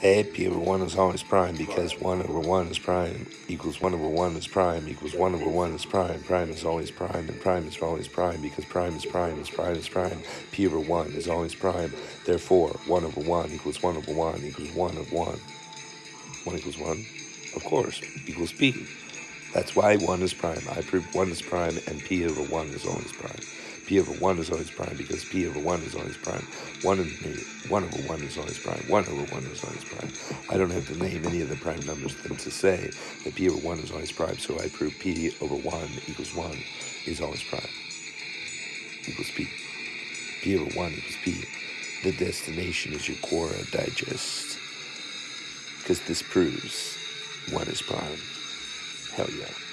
P over 1 is always prime because 1 over 1 is prime equals 1 over 1 is prime equals 1 over 1 is prime. Prime is always prime and prime is always prime because prime is prime is prime is prime. p over 1 is always prime. Therefore, 1 over 1 equals 1 over 1 equals 1 of 1. 1 equals 1, of course, equals p. That's why 1 is prime. I proved 1 is prime and p over 1 is always prime p over 1 is always prime because p over 1 is always prime. 1, and 1 over 1 is always prime. 1 over 1 is always prime. I don't have to name any of the prime numbers than to say that p over 1 is always prime, so I prove p over 1 equals 1 is always prime. Equals p. p over 1 equals p. The destination is your Quora digest. Because this proves 1 is prime. Hell yeah.